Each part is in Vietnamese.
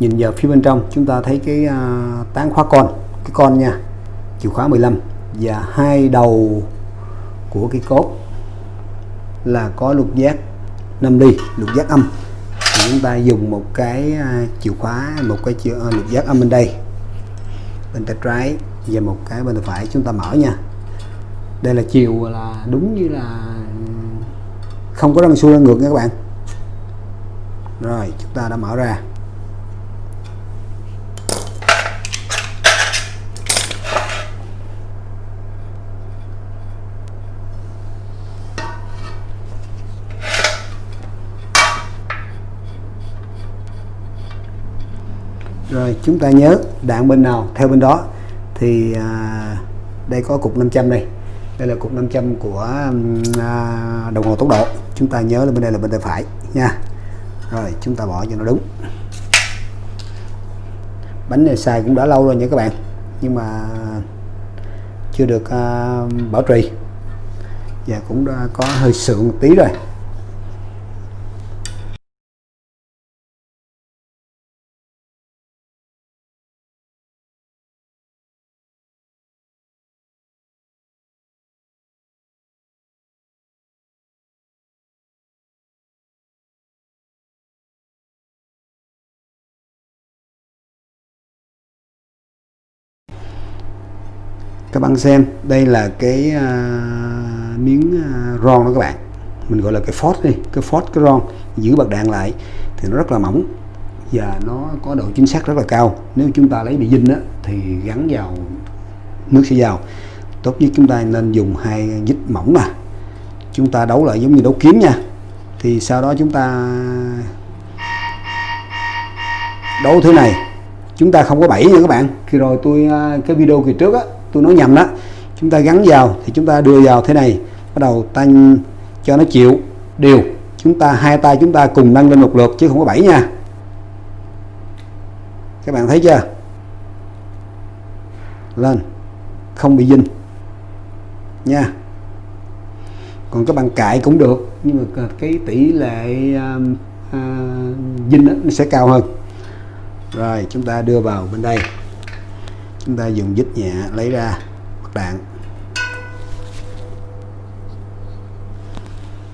nhìn vào phía bên trong chúng ta thấy cái uh, tán khóa con. Cái con nha chìa khóa 15 và hai đầu của cái cốt là có lục giác 5 ly lục giác âm. Thì chúng ta dùng một cái uh, chìa khóa một cái chìa, uh, lục giác âm bên đây. Bên tay trái và một cái bên tay phải chúng ta mở nha. Đây là chiều là đúng như là không có răng xuôi răng ngược nha các bạn. Rồi chúng ta đã mở ra. Rồi chúng ta nhớ đạn bên nào theo bên đó. Thì à, đây có cục 500 đây. Đây là cục 500 của à, đồng hồ tốc độ. Chúng ta nhớ là bên đây là bên tay phải nha. Rồi chúng ta bỏ cho nó đúng. Bánh này xài cũng đã lâu rồi nha các bạn. Nhưng mà chưa được à, bảo trì. Và cũng đã có hơi sượng một tí rồi. Các bạn xem đây là cái uh, miếng uh, ron đó các bạn. Mình gọi là cái phốt đi cái phốt cái ron. Giữ bạc đạn lại thì nó rất là mỏng và nó có độ chính xác rất là cao. Nếu chúng ta lấy bị dinh á, thì gắn vào nước sẽ vào. Tốt nhất chúng ta nên dùng hai dít mỏng nè. Chúng ta đấu lại giống như đấu kiếm nha. Thì sau đó chúng ta đấu thế này. Chúng ta không có bẫy nha các bạn. Khi rồi tôi à, cái video kỳ trước á tôi nói nhầm đó. Chúng ta gắn vào thì chúng ta đưa vào thế này. Bắt đầu tăng cho nó chịu. Đều. Chúng ta hai tay chúng ta cùng nâng lên một lượt chứ không có bảy nha. Các bạn thấy chưa? Lên. Không bị dinh nha. Còn các bạn cãi cũng được nhưng mà cái tỷ lệ à, à, uh, uh, dinh nó sẽ cao hơn. Rồi chúng ta đưa vào bên đây chúng ta dùng dít nhẹ lấy ra mặt đạn.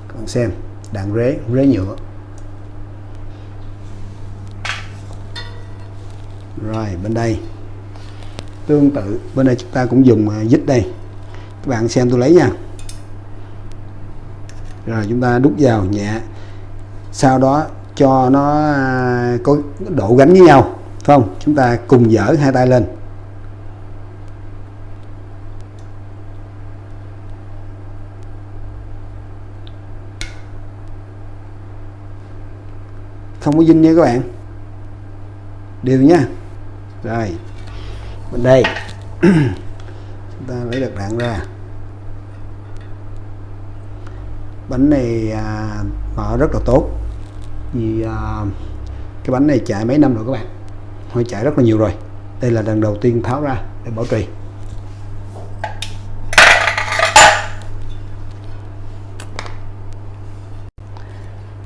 Các bạn xem, đạn rế rế nhựa. Rồi, bên đây. Tương tự, bên đây chúng ta cũng dùng à, dít đây. Các bạn xem tôi lấy nha. Rồi, chúng ta đút vào nhẹ. Sau đó cho nó à, có độ gánh với nhau, phải không? Chúng ta cùng dở hai tay lên. Không có dinh nha các bạn. Đều nha. Rồi. Bên đây. Chúng ta lấy được đạn ra. Bánh này à, mở rất là tốt. Vì à, cái bánh này chạy mấy năm rồi các bạn? Hơi chạy rất là nhiều rồi. Đây là lần đầu tiên tháo ra để bảo trì.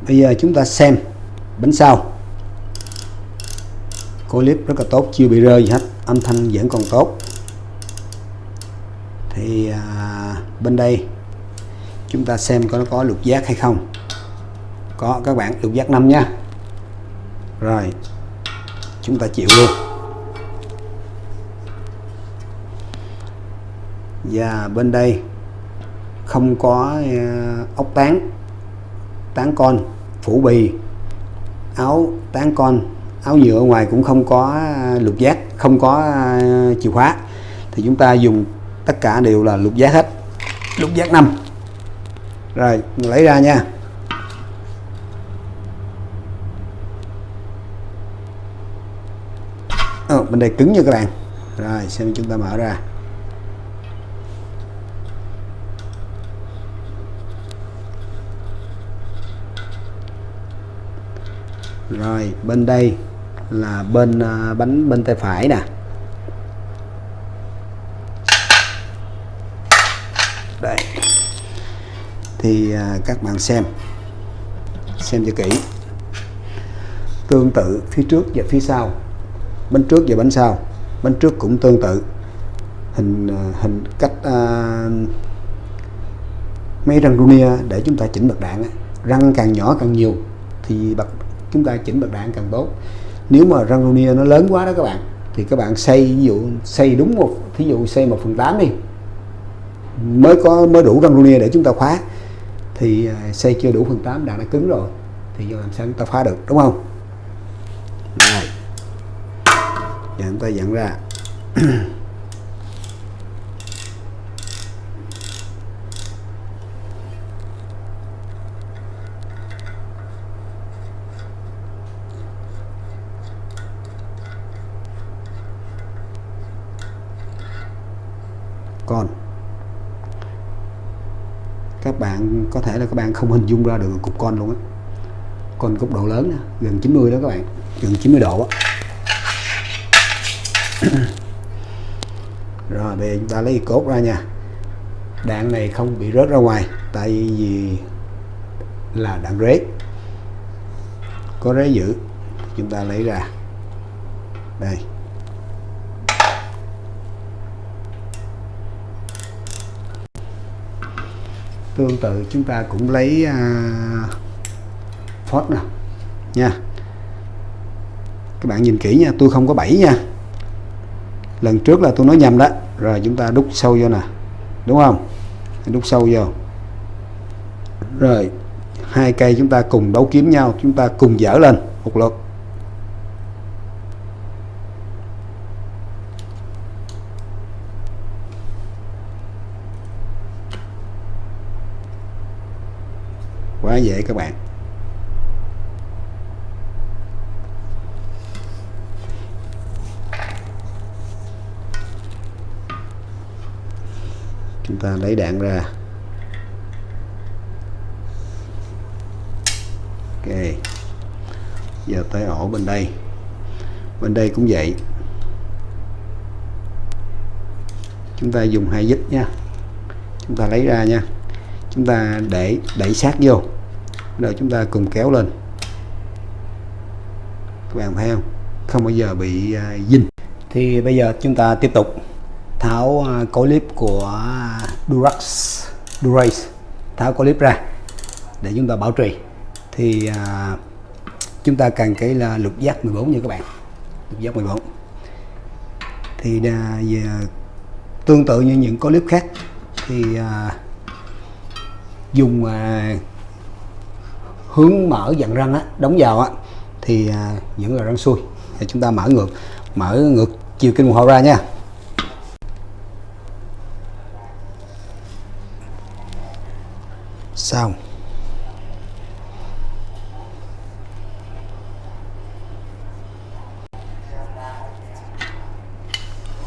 Bây giờ chúng ta xem bánh sau clip rất là tốt chưa bị rơi gì hết âm thanh vẫn còn tốt. Thì à, bên đây chúng ta xem có nó có lục giác hay không. Có các bạn lục giác 5 nha rồi chúng ta chịu luôn. Và bên đây không có à, ốc tán tán con phủ bì áo tán con. Áo nhựa ngoài cũng không có à, lục giác không có à, chìa khóa. Thì chúng ta dùng tất cả đều là lục giác hết. Lục giác 5 rồi lấy ra nha. Ờ, bên đây cứng nha các bạn. Rồi xem chúng ta mở ra. Rồi bên đây là bên à, bánh bên tay phải nè. Đây. Thì à, các bạn xem xem cho kỹ. Tương tự phía trước và phía sau. Bánh trước và bánh sau. Bánh trước cũng tương tự. Hình à, hình cách uh, mấy răng runia để chúng ta chỉnh bật đạn răng càng nhỏ càng nhiều thì bật chúng ta chỉnh bật đạn càng tốt. Nếu mà răng ronia nó lớn quá đó các bạn, thì các bạn xây, ví dụ xây đúng một, thí dụ xây một phần tám đi, mới có, mới đủ răng ronia để chúng ta khóa, thì à, xây chưa đủ phần 8 đạn đã cứng rồi, thì giờ làm sao chúng ta phá được, đúng không? Này giờ chúng ta dẫn ra. con. Các bạn có thể là các bạn không hình dung ra được cục con luôn á. Con cục độ lớn đó, gần 90 đó các bạn gần 90 độ rồi bây giờ chúng ta lấy cốt ra nha. Đạn này không bị rớt ra ngoài tại vì là đạn rế. Có rế giữ chúng ta lấy ra. Đây. Tương tự chúng ta cũng lấy uh, Ford nè nha. Các bạn nhìn kỹ nha tôi không có 7 nha. Lần trước là tôi nói nhầm đó rồi chúng ta đúc sâu vô nè. Đúng không? Đúc sâu vô. Rồi hai cây chúng ta cùng đấu kiếm nhau chúng ta cùng dở lên một lượt. Quá dễ các bạn. Chúng ta lấy đạn ra. Ok. Giờ tới ổ bên đây. Bên đây cũng vậy. Chúng ta dùng hai dít nha. Chúng ta lấy ra nha. Chúng ta để, đẩy sát vô rồi chúng ta cùng kéo lên. Các bạn thấy không? Không bao giờ bị à, dinh. Thì bây giờ chúng ta tiếp tục tháo à, uh, clip của à, Durax Durace tháo clip ra để chúng ta bảo trì. Thì à, chúng ta cần cái là lục giác 14 nha các bạn. Lục giác 14 thì à, về, tương tự như những clip khác thì à, dùng à, hướng mở dặn răng á, đóng vào á thì à, vẫn là răng xuôi. Thì chúng ta mở ngược mở ngược chiều kim đồng hồ ra nha. Xong.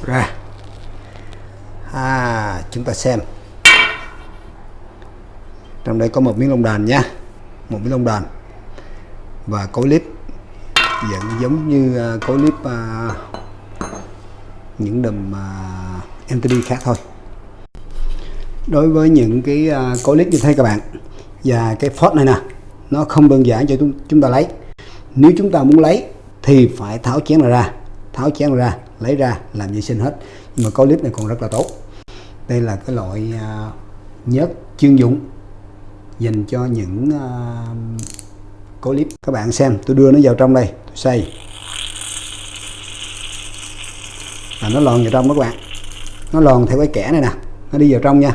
Ra. À chúng ta xem. Trong đây có một miếng lông đàn nha một cái lông đàn và cối clip vẫn giống như à, cối clip uh, à, những đầm à, uh, MTD khác thôi. Đối với những cái uh, cối clip như thế các bạn và cái phốt này nè nó không đơn giản cho chúng, chúng ta lấy. Nếu chúng ta muốn lấy thì phải tháo chén này ra tháo chén này ra lấy ra làm vệ sinh hết. Nhưng mà cối clip này còn rất là tốt. Đây là cái loại uh, nhớt chuyên dụng dành cho những uh, clip. Các bạn xem tôi đưa nó vào trong đây tôi xây là nó lòn vào trong đó các bạn. Nó lòn theo cái kẻ này nè nó đi vào trong nha.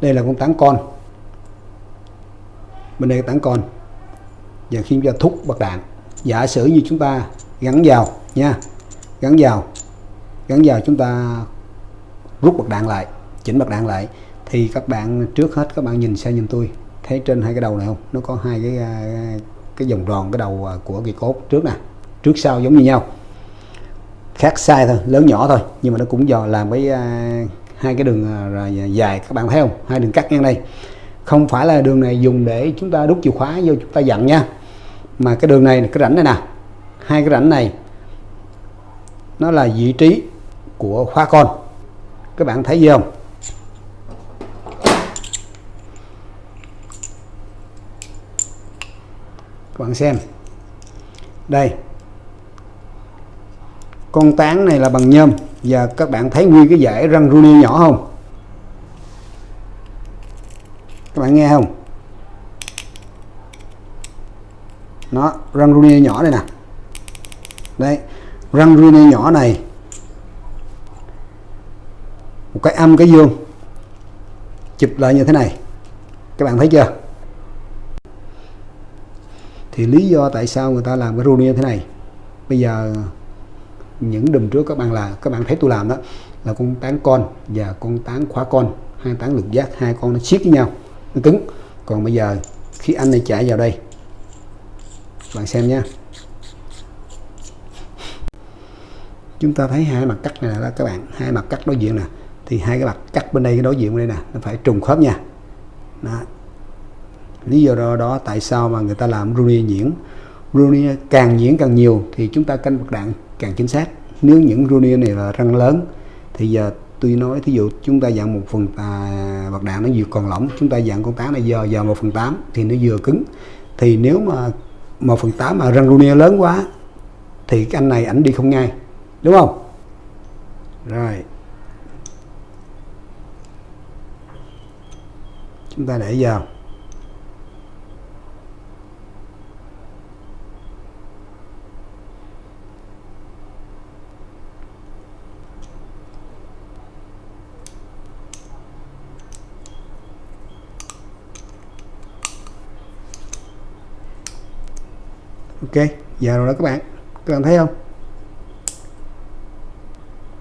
Đây là con tán con. Bên đây cái tán con và khi chúng ta thúc bật đạn. Giả sử như chúng ta gắn vào nha, gắn vào gắn vào chúng ta rút bật đạn lại, chỉnh bật đạn lại, thì các bạn, trước hết các bạn nhìn sang nhìn tôi, thấy trên hai cái đầu này không? Nó có hai cái cái vòng tròn, cái đầu của cái cốt trước nè, trước sau giống như nhau. Khác sai thôi, lớn nhỏ thôi, nhưng mà nó cũng dò làm với hai cái đường à, dài, các bạn thấy không? Hai đường cắt ngang đây. Không phải là đường này dùng để chúng ta đút chìa khóa vô chúng ta dặn nha mà cái đường này, cái rãnh này nè. Hai cái rãnh này, nó là vị trí của khóa con. Các bạn thấy gì không? Các bạn xem. Đây. Con tán này là bằng nhôm. Và các bạn thấy nguyên cái dải răng runi nhỏ không? Các bạn nghe không? Nó, răng runi nhỏ đây nè. Đây răng runi nhỏ này. Một cái âm, cái dương chụp lại như thế này. Các bạn thấy chưa? Thì lý do tại sao người ta làm cái runi như thế này. Bây giờ, những đùm trước các bạn là, các bạn thấy tôi làm đó, là con tán con và con tán khóa con. Hai tán lực giác, hai con nó siết với nhau. Nó cứng. Còn bây giờ, khi anh này chạy vào đây bạn xem nha. Chúng ta thấy hai mặt cắt này là các bạn. Hai mặt cắt đối diện nè. Thì hai cái mặt cắt bên đây cái đối diện bên đây nè nó phải trùng khớp nha. Đó. lý do đó, đó tại sao mà người ta làm runi nhuyễn runi càng nhuyễn càng nhiều thì chúng ta canh bạc đạn càng chính xác. Nếu những runi này là răng lớn thì giờ tôi nói thí dụ chúng ta dạng một phần à, bạc đạn nó vừa còn lỏng chúng ta dạng con tán này giờ giờ một phần tám thì nó vừa cứng. Thì nếu mà một phần tám mà răng runi lớn quá, thì cái anh này ảnh đi không ngay, đúng không? Rồi. Chúng ta để vào. Ok, giờ rồi đó các bạn. Các bạn thấy không?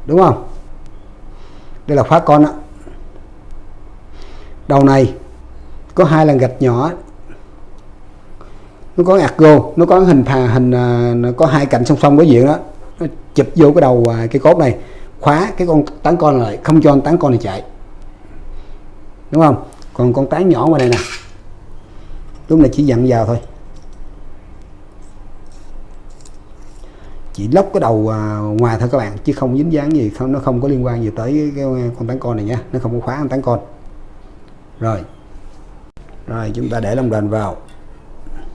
Đúng không? Đây là khóa con đó đầu này có hai lần gạch nhỏ. Nó có argo nó có hình thà, hình à, nó có hai cạnh song song đối diện đó. Nó chụp vô cái đầu à, cái cốt này. Khóa cái con tán con lại, không cho con tán con này chạy. Đúng không? Còn con tán nhỏ ngoài này nè. Lúc này chỉ dặn vào thôi. Chỉ lóc cái đầu à, ngoài thôi các bạn, chứ không dính dáng gì, không, nó không có liên quan gì tới cái con tán con này nhé nó không có khóa con tán con. Rồi. Rồi, chúng ta để lòng đền vào.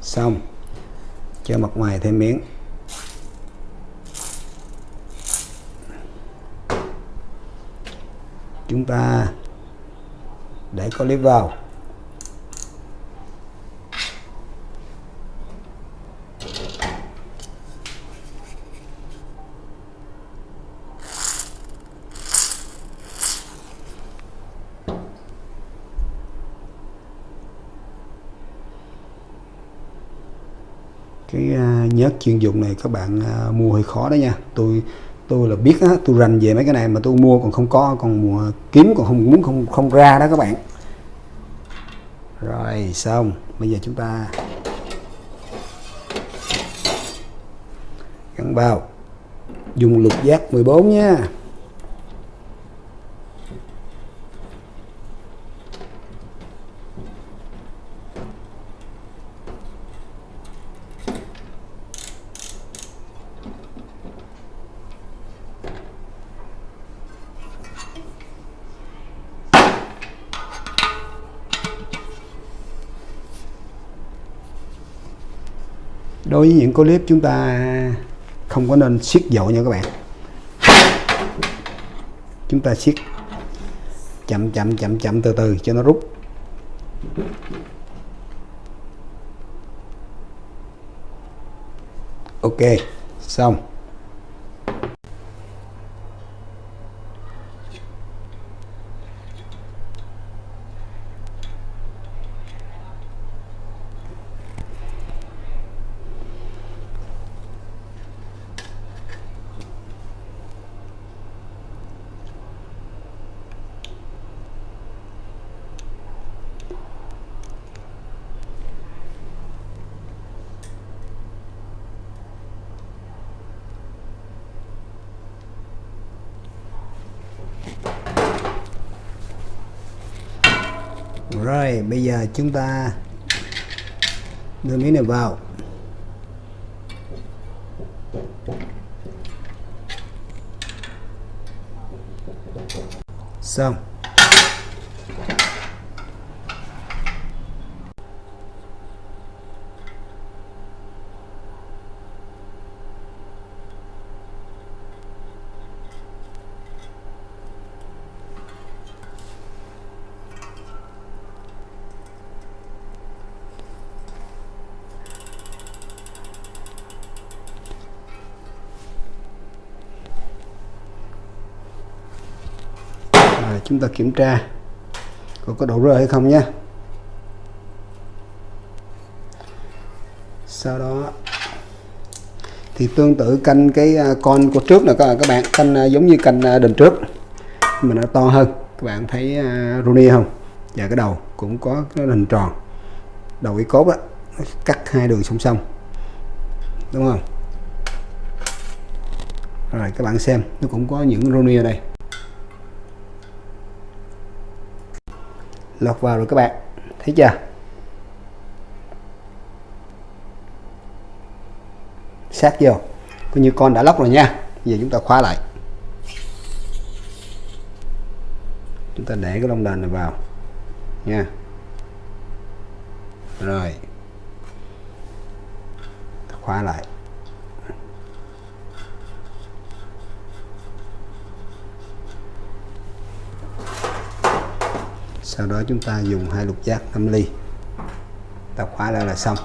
Xong. Cho mặt ngoài thêm miếng. Chúng ta để clip vào. Cái à, nhớt chuyên dụng này các bạn à, mua hơi khó đó nha. Tôi tôi là biết á, tôi rành về mấy cái này mà tôi mua còn không có, còn mua kiếm còn không, muốn không không ra đó các bạn. Rồi, xong. Bây giờ chúng ta gắn vào dùng lục giác 14 nha. Đối với những clip chúng ta không có nên siết dội nha các bạn. Chúng ta siết chậm chậm chậm chậm từ từ cho nó rút. Ok, xong. Rồi bây giờ chúng ta đưa miếng này vào. Xong. Chúng ta kiểm tra có có độ rơi hay không nhé. Sau đó thì tương tự canh cái à, con của trước là các các bạn canh à, giống như canh à, trước mà nó to hơn. Các bạn thấy à, uh, Rooney không? Và cái đầu cũng có cái hình tròn. Đầu cái cốt đó, nó cắt hai đường song song. Đúng không? Rồi các bạn xem nó cũng có những Rooney ở đây. Lọt vào rồi các bạn. Thấy chưa? Sát vô. Coi như con đã lóc rồi nha. Giờ chúng ta khóa lại. Chúng ta để cái lông đền này vào. Nha. Rồi. Khóa lại. Sau đó chúng ta dùng hai lục giác 5 ly. Ta khóa ra là xong.